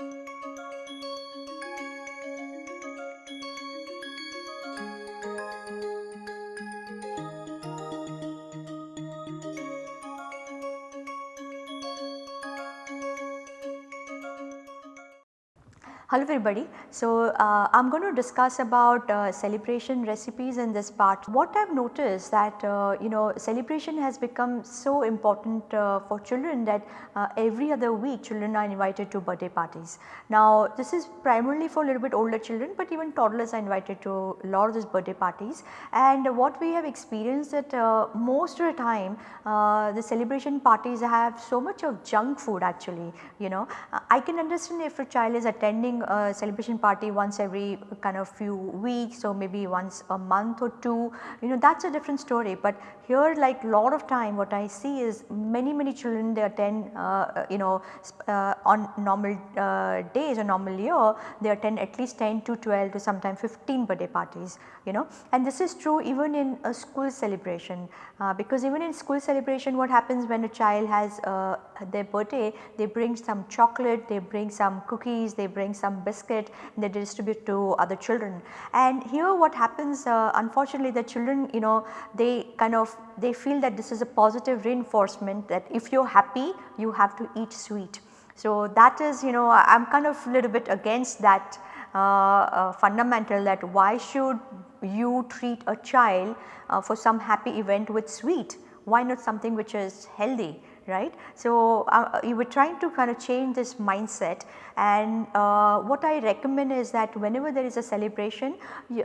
Música Hello everybody. So, uh, I am going to discuss about uh, celebration recipes in this part. What I have noticed that uh, you know celebration has become so important uh, for children that uh, every other week children are invited to birthday parties. Now this is primarily for a little bit older children but even toddlers are invited to a lot of these birthday parties and what we have experienced that uh, most of the time the celebration parties have so much of junk food actually you know. I can understand if a child is attending a celebration party once every kind of few weeks or maybe once a month or two you know that is a different story. But here like lot of time what I see is many many children they attend uh, you know uh, on normal uh, days or normal year they attend at least 10 to 12 to sometimes 15 birthday parties you know and this is true even in a school celebration uh, because even in school celebration what happens when a child has their birthday they bring some chocolate, they bring some cookies, they bring some biscuit they distribute to other children. And here what happens uh, unfortunately the children you know they kind of they feel that this is a positive reinforcement that if you are happy you have to eat sweet. So that is you know I am kind of a little bit against that uh, uh, fundamental that why should you treat a child uh, for some happy event with sweet why not something which is healthy right. So, uh, you were trying to kind of change this mindset and uh, what I recommend is that whenever there is a celebration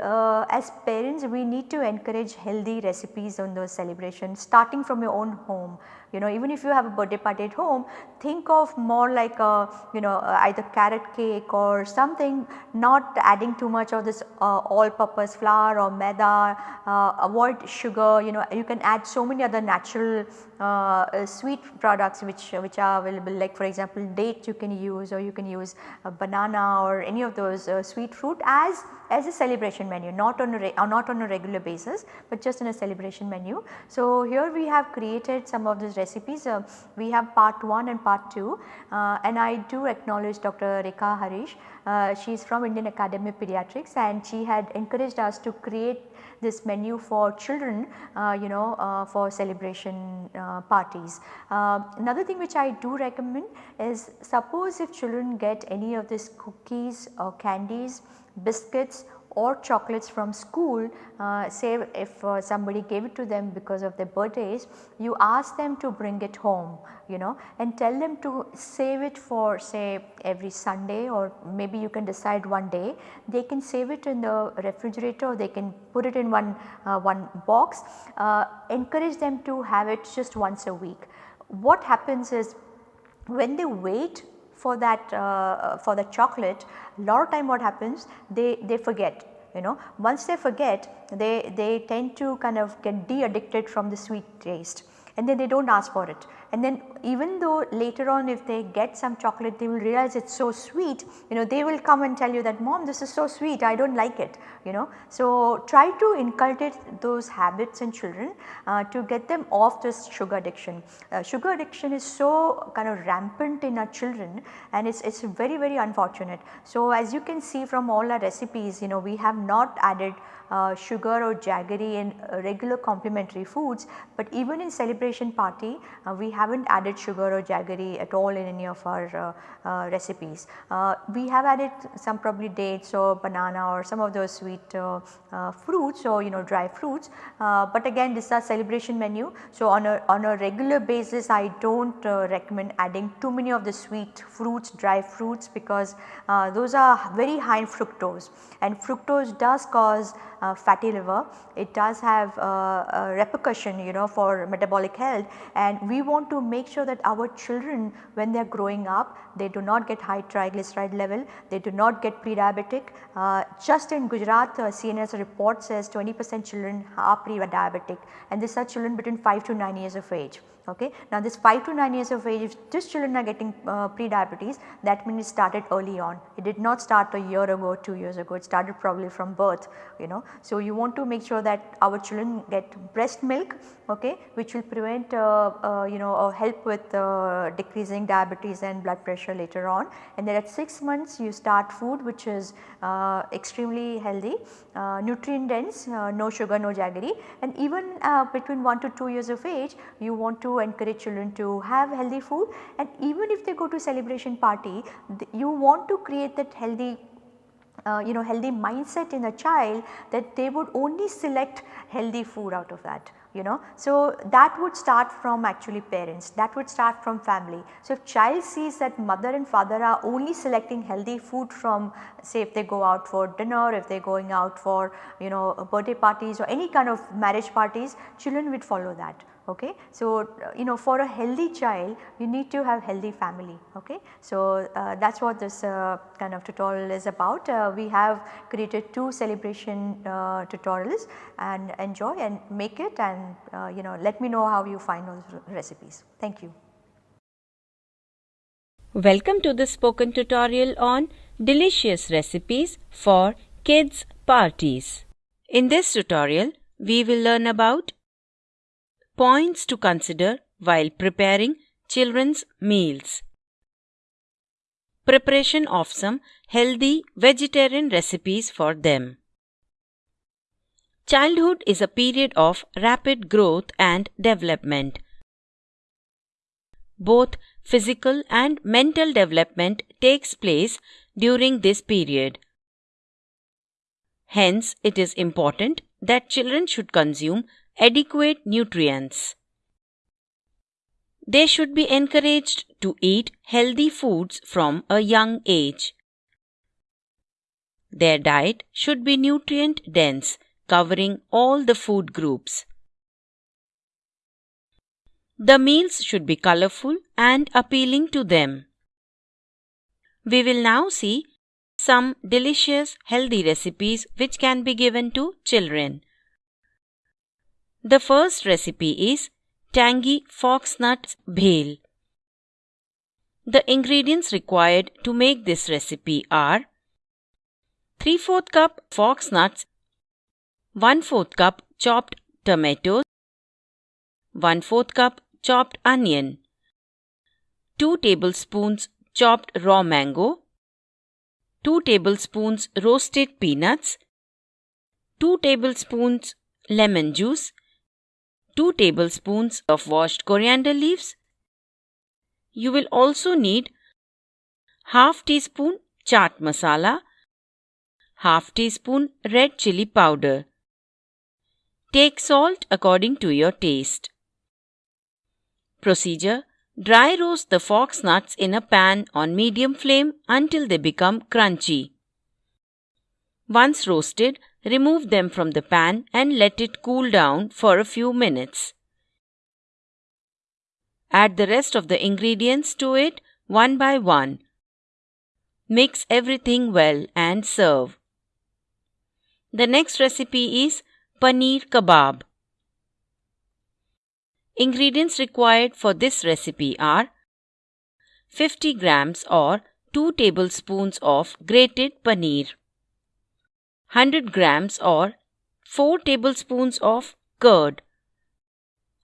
uh, as parents we need to encourage healthy recipes on those celebrations starting from your own home you know even if you have a birthday party at home think of more like a you know uh, either carrot cake or something not adding too much of this uh, all purpose flour or maida uh, avoid sugar you know you can add so many other natural uh, sweet products which which are available like for example dates you can use or you can use a banana or any of those uh, sweet fruit as as a celebration menu not on a uh, not on a regular basis but just in a celebration menu. So, here we have created some of these recipes uh, we have part 1 and part 2 uh, and I do acknowledge Dr. Rekha Harish uh, she is from Indian Academy of Pediatrics and she had encouraged us to create this menu for children uh, you know uh, for celebration uh, parties. Uh, another thing which I do recommend is suppose if children get any of these cookies or candies biscuits or chocolates from school uh, say if uh, somebody gave it to them because of their birthdays you ask them to bring it home you know and tell them to save it for say every Sunday or maybe you can decide one day they can save it in the refrigerator or they can put it in one, uh, one box uh, encourage them to have it just once a week. What happens is when they wait for that uh, for the chocolate lot of time what happens they, they forget you know. Once they forget they, they tend to kind of get de-addicted from the sweet taste and then they do not ask for it and then even though later on if they get some chocolate they will realize it is so sweet you know they will come and tell you that mom this is so sweet I do not like it you know. So try to inculcate those habits in children uh, to get them off this sugar addiction. Uh, sugar addiction is so kind of rampant in our children and it is it's very very unfortunate. So as you can see from all our recipes you know we have not added uh, sugar or jaggery in regular complementary foods, but even in celebration party uh, we have not added sugar or jaggery at all in any of our uh, uh recipes. Uh, we have added some probably dates or banana or some of those sweet uh, fruits or you know dry fruits, but again this is a celebration menu. So on a, on a regular basis I do not recommend adding too many of the sweet fruits, dry fruits because those are very high in fructose and fructose does cause uh, fatty liver. It does have uh, a repercussion you know for metabolic health and we want to make sure that our children when they are growing up they do not get high triglyceride level, they do not get pre-diabetic. Uh, just in Gujarat uh, CNS report says 20 percent children are pre-diabetic and these are children between 5 to 9 years of age. Okay. Now this 5 to 9 years of age if these children are getting uh, pre-diabetes that means it started early on. It did not start a year ago, 2 years ago, it started probably from birth you know. So you want to make sure that our children get breast milk okay, which will prevent uh, uh, you know uh, help with uh, decreasing diabetes and blood pressure later on and then at 6 months you start food which is uh, extremely healthy, uh, nutrient dense, no sugar, no jaggery and even between 1 to 2 years of age you want to encourage children to have healthy food and even if they go to celebration party you want to create that healthy uh, you know healthy mindset in a child that they would only select healthy food out of that you know. So, that would start from actually parents that would start from family. So, if child sees that mother and father are only selecting healthy food from say if they go out for dinner, if they are going out for you know birthday parties or any kind of marriage parties children would follow that okay. So, uh, you know for a healthy child you need to have healthy family okay. So, uh, that is what this uh, kind of tutorial is about. We have created two celebration tutorials and enjoy and make it and you know let me know how you find those recipes. Thank you. Welcome to the spoken tutorial on delicious recipes for kids parties. In this tutorial we will learn about Points to consider while preparing children's meals. Preparation of some healthy vegetarian recipes for them. Childhood is a period of rapid growth and development. Both physical and mental development takes place during this period. Hence, it is important that children should consume adequate nutrients. They should be encouraged to eat healthy foods from a young age. Their diet should be nutrient dense, covering all the food groups. The meals should be colorful and appealing to them. We will now see some delicious healthy recipes which can be given to children. The first recipe is tangy foxnut bhel. The ingredients required to make this recipe are 3 4 cup foxnuts, 1 4 cup chopped tomatoes, 1 4 cup chopped onion, 2 tablespoons chopped raw mango, 2 tablespoons roasted peanuts, 2 tablespoons lemon juice, 2 tablespoons of washed coriander leaves. You will also need half teaspoon chaat masala, half teaspoon red chili powder. Take salt according to your taste. Procedure Dry roast the fox nuts in a pan on medium flame until they become crunchy. Once roasted, remove them from the pan and let it cool down for a few minutes. Add the rest of the ingredients to it one by one. Mix everything well and serve. The next recipe is paneer kebab. Ingredients required for this recipe are 50 grams or 2 tablespoons of grated paneer, 100 grams or 4 tablespoons of curd,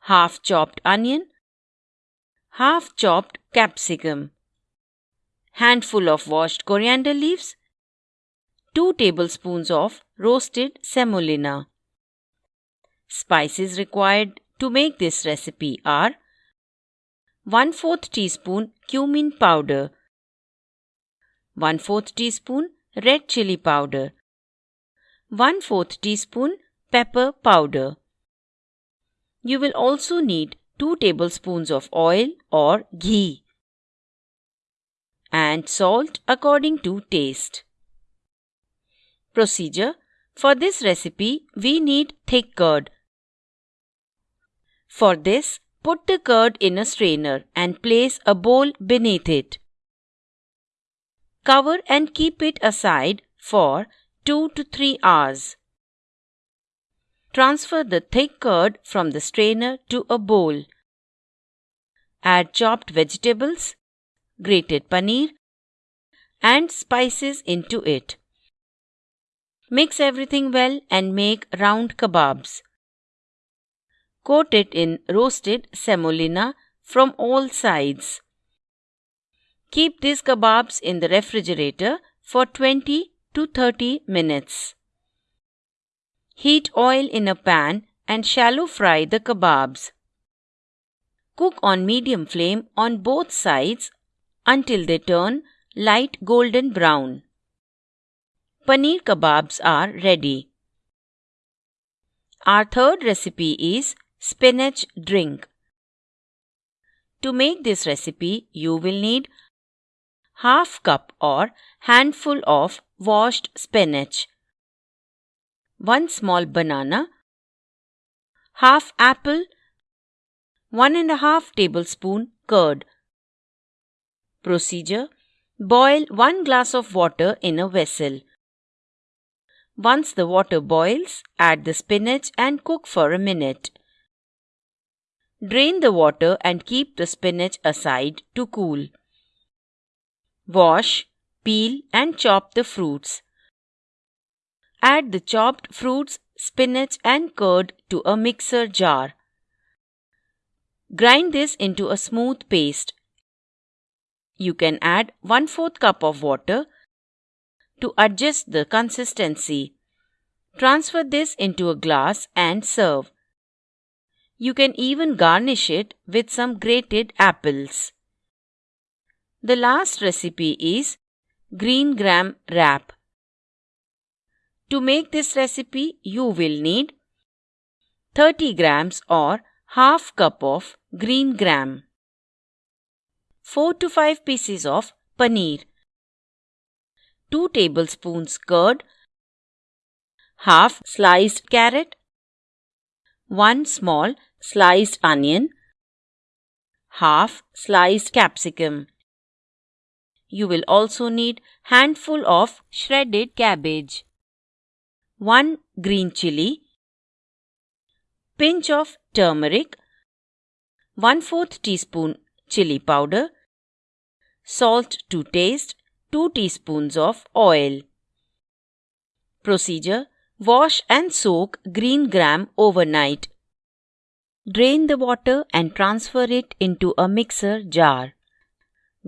half chopped onion, half chopped capsicum, handful of washed coriander leaves, 2 tablespoons of roasted semolina. Spices required to make this recipe are 1 4th teaspoon cumin powder, 1 4th teaspoon red chili powder, 1 4th teaspoon pepper powder. You will also need 2 tablespoons of oil or ghee and salt according to taste. Procedure For this recipe, we need thick curd. For this, put the curd in a strainer and place a bowl beneath it. Cover and keep it aside for 2 to 3 hours. Transfer the thick curd from the strainer to a bowl. Add chopped vegetables, grated paneer, and spices into it. Mix everything well and make round kebabs. Coat it in roasted semolina from all sides. Keep these kebabs in the refrigerator for 20 to 30 minutes. Heat oil in a pan and shallow fry the kebabs. Cook on medium flame on both sides until they turn light golden brown. Paneer kebabs are ready. Our third recipe is spinach drink. To make this recipe, you will need half cup or handful of washed spinach, 1 small banana, half apple, 1 and a half tablespoon curd. Procedure Boil 1 glass of water in a vessel. Once the water boils, add the spinach and cook for a minute. Drain the water and keep the spinach aside to cool. Wash, peel and chop the fruits. Add the chopped fruits, spinach and curd to a mixer jar. Grind this into a smooth paste. You can add 1 4th cup of water to adjust the consistency. Transfer this into a glass and serve. You can even garnish it with some grated apples. The last recipe is green gram wrap. To make this recipe, you will need 30 grams or half cup of green gram, 4 to 5 pieces of paneer, 2 tablespoons curd, half sliced carrot, 1 small sliced onion, half sliced capsicum. You will also need handful of shredded cabbage, 1 green chili, pinch of turmeric, 1 4th teaspoon chili powder, salt to taste, 2 teaspoons of oil. Procedure Wash and soak green gram overnight. Drain the water and transfer it into a mixer jar.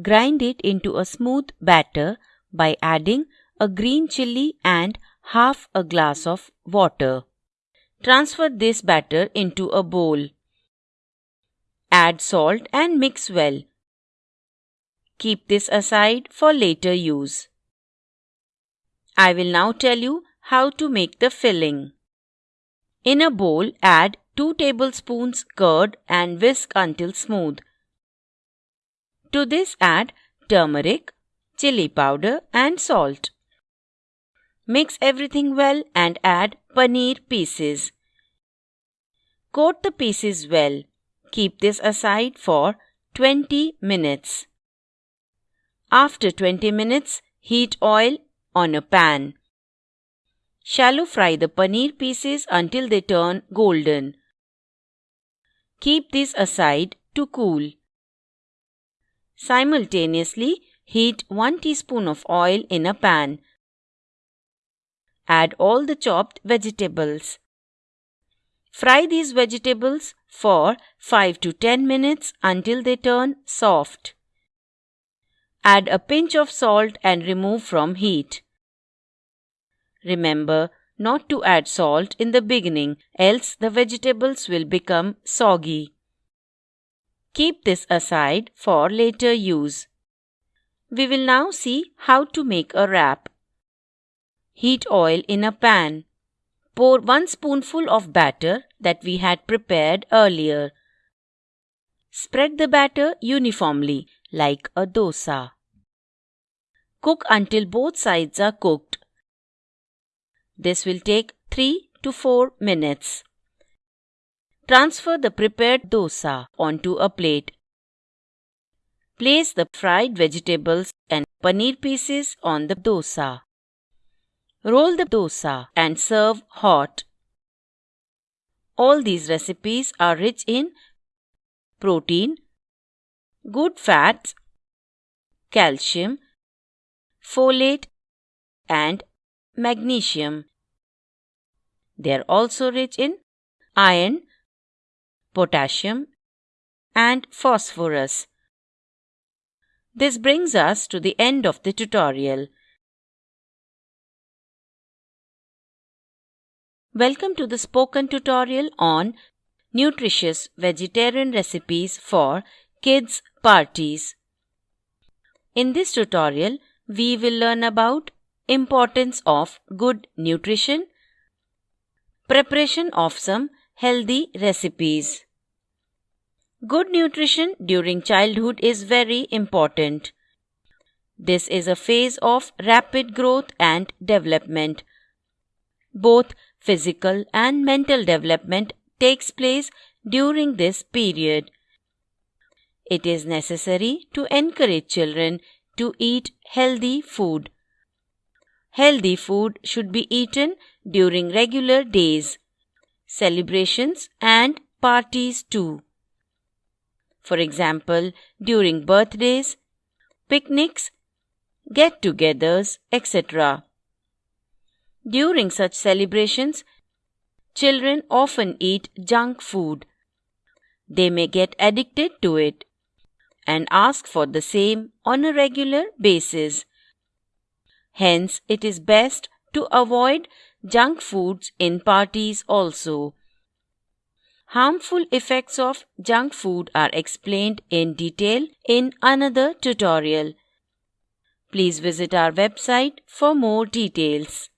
Grind it into a smooth batter by adding a green chili and half a glass of water. Transfer this batter into a bowl. Add salt and mix well. Keep this aside for later use. I will now tell you how to make the filling. In a bowl, add 2 tablespoons curd and whisk until smooth. To this add turmeric, chili powder and salt. Mix everything well and add paneer pieces. Coat the pieces well. Keep this aside for 20 minutes. After 20 minutes, heat oil on a pan. Shallow fry the paneer pieces until they turn golden. Keep these aside to cool. Simultaneously, heat 1 teaspoon of oil in a pan. Add all the chopped vegetables. Fry these vegetables for 5 to 10 minutes until they turn soft. Add a pinch of salt and remove from heat. Remember not to add salt in the beginning, else the vegetables will become soggy. Keep this aside for later use. We will now see how to make a wrap. Heat oil in a pan. Pour 1 spoonful of batter that we had prepared earlier. Spread the batter uniformly like a dosa. Cook until both sides are cooked. This will take 3 to 4 minutes. Transfer the prepared dosa onto a plate. Place the fried vegetables and paneer pieces on the dosa. Roll the dosa and serve hot. All these recipes are rich in protein, good fats, calcium, folate, and magnesium. They are also rich in iron, potassium, and phosphorus. This brings us to the end of the tutorial. Welcome to the spoken tutorial on nutritious vegetarian recipes for kids parties. In this tutorial, we will learn about importance of good nutrition, preparation of some healthy recipes. Good nutrition during childhood is very important. This is a phase of rapid growth and development. Both physical and mental development takes place during this period. It is necessary to encourage children to eat healthy food. Healthy food should be eaten during regular days, celebrations, and parties too. For example, during birthdays, picnics, get togethers, etc. During such celebrations, children often eat junk food. They may get addicted to it and ask for the same on a regular basis. Hence, it is best to avoid junk foods in parties also. Harmful effects of junk food are explained in detail in another tutorial. Please visit our website for more details.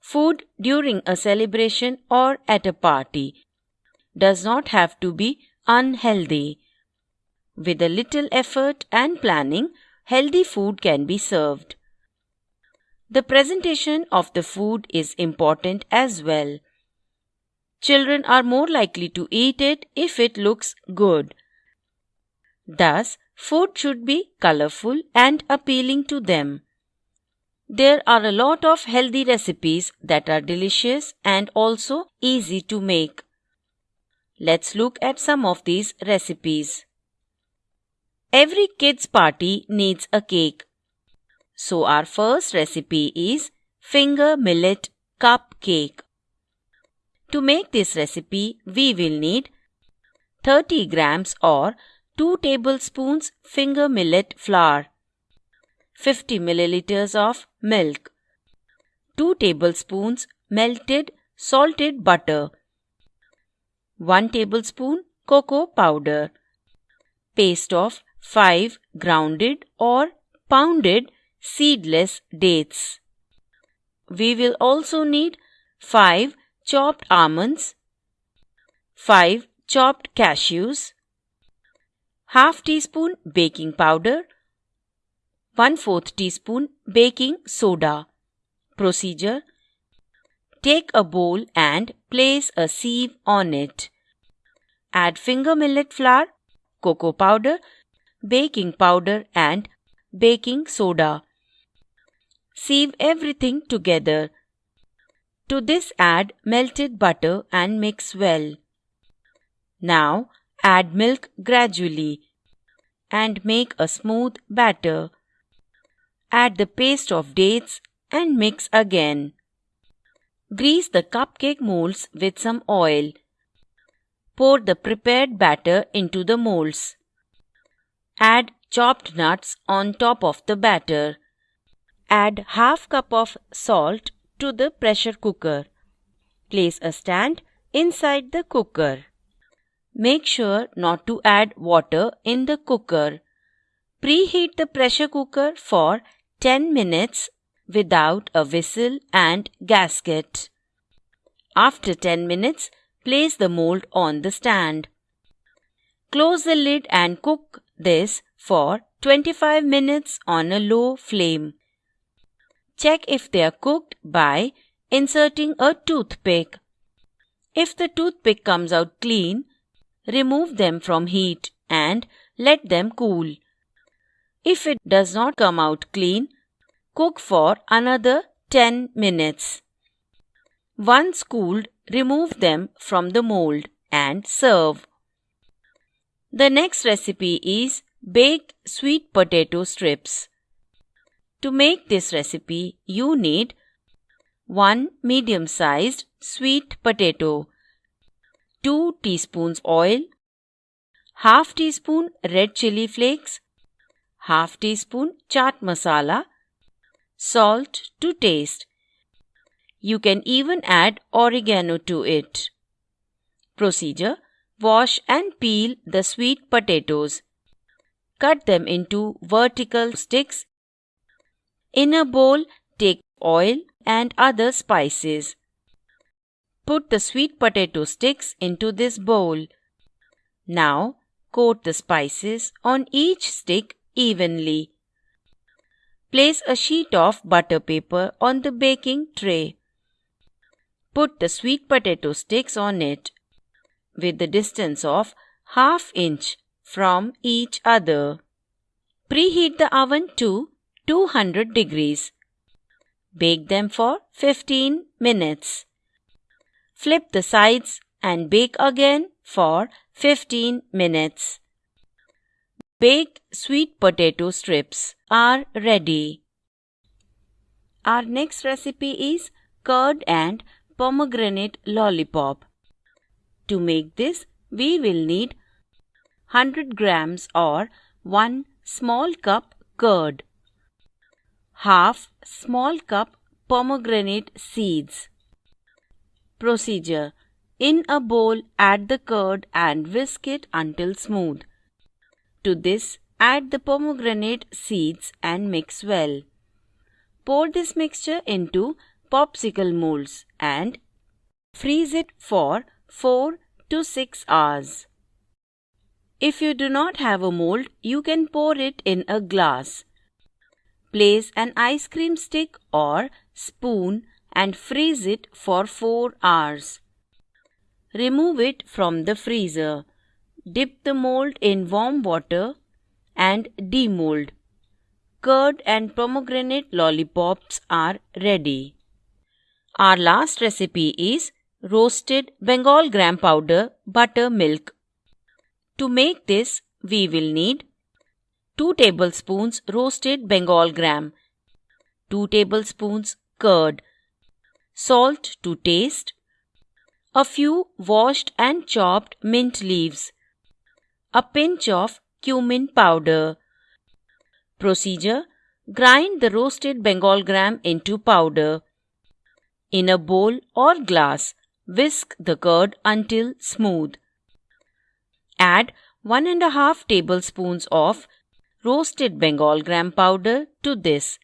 Food during a celebration or at a party does not have to be unhealthy. With a little effort and planning, healthy food can be served. The presentation of the food is important as well. Children are more likely to eat it if it looks good. Thus, food should be colorful and appealing to them. There are a lot of healthy recipes that are delicious and also easy to make. Let's look at some of these recipes. Every kid's party needs a cake. So our first recipe is finger millet cupcake. To make this recipe, we will need 30 grams or 2 tablespoons finger millet flour, 50 milliliters of milk, 2 tablespoons melted salted butter, 1 tablespoon cocoa powder, paste of 5 grounded or pounded seedless dates. We will also need 5 chopped almonds, 5 chopped cashews, half teaspoon baking powder, 1 4th teaspoon baking soda. Procedure Take a bowl and place a sieve on it. Add finger millet flour, cocoa powder, baking powder and baking soda. Sieve everything together. To this add melted butter and mix well. Now add milk gradually and make a smooth batter. Add the paste of dates and mix again. Grease the cupcake molds with some oil. Pour the prepared batter into the molds. Add chopped nuts on top of the batter. Add half cup of salt to the pressure cooker. Place a stand inside the cooker. Make sure not to add water in the cooker. Preheat the pressure cooker for 10 minutes without a whistle and gasket. After 10 minutes, place the mold on the stand. Close the lid and cook this for 25 minutes on a low flame. Check if they are cooked by inserting a toothpick. If the toothpick comes out clean, remove them from heat and let them cool. If it does not come out clean, cook for another 10 minutes. Once cooled, remove them from the mold and serve. The next recipe is baked sweet potato strips. To make this recipe, you need 1 medium sized sweet potato, 2 teaspoons oil, half teaspoon red chili flakes, half teaspoon chaat masala, salt to taste. You can even add oregano to it. Procedure Wash and peel the sweet potatoes. Cut them into vertical sticks. In a bowl, take oil and other spices. Put the sweet potato sticks into this bowl. Now, coat the spices on each stick evenly. Place a sheet of butter paper on the baking tray. Put the sweet potato sticks on it with the distance of half inch from each other. Preheat the oven to 200 degrees. Bake them for 15 minutes. Flip the sides and bake again for 15 minutes. Baked sweet potato strips are ready. Our next recipe is curd and pomegranate lollipop. To make this, we will need 100 grams or 1 small cup curd, half small cup pomegranate seeds, Procedure In a bowl, add the curd and whisk it until smooth. To this, add the pomegranate seeds and mix well. Pour this mixture into popsicle molds and freeze it for 4 to 6 hours. If you do not have a mold, you can pour it in a glass. Place an ice cream stick or spoon and freeze it for 4 hours. Remove it from the freezer. Dip the mold in warm water and demold. Curd and pomegranate lollipops are ready. Our last recipe is roasted Bengal gram powder buttermilk. To make this, we will need 2 tablespoons roasted Bengal gram, 2 tablespoons curd, salt to taste, a few washed and chopped mint leaves, a pinch of cumin powder. Procedure Grind the roasted Bengal gram into powder. In a bowl or glass, whisk the curd until smooth. Add 1 and a half tablespoons of roasted Bengal gram powder to this.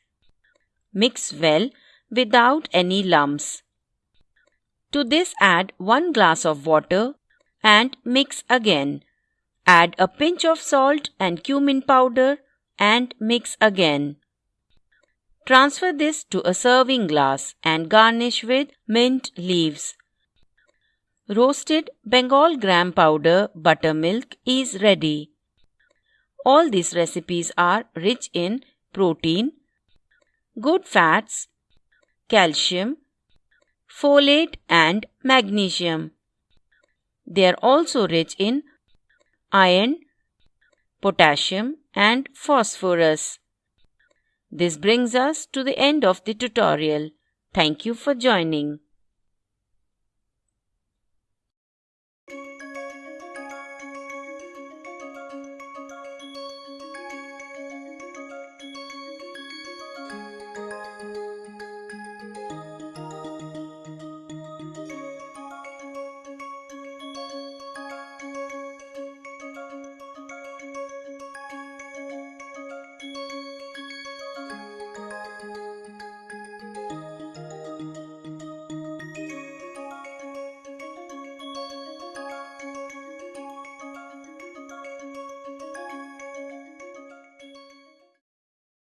Mix well without any lumps. To this add 1 glass of water and mix again. Add a pinch of salt and cumin powder and mix again. Transfer this to a serving glass and garnish with mint leaves. Roasted Bengal gram powder buttermilk is ready. All these recipes are rich in protein, good fats, calcium, folate, and magnesium. They are also rich in iron, potassium, and phosphorus. This brings us to the end of the tutorial. Thank you for joining.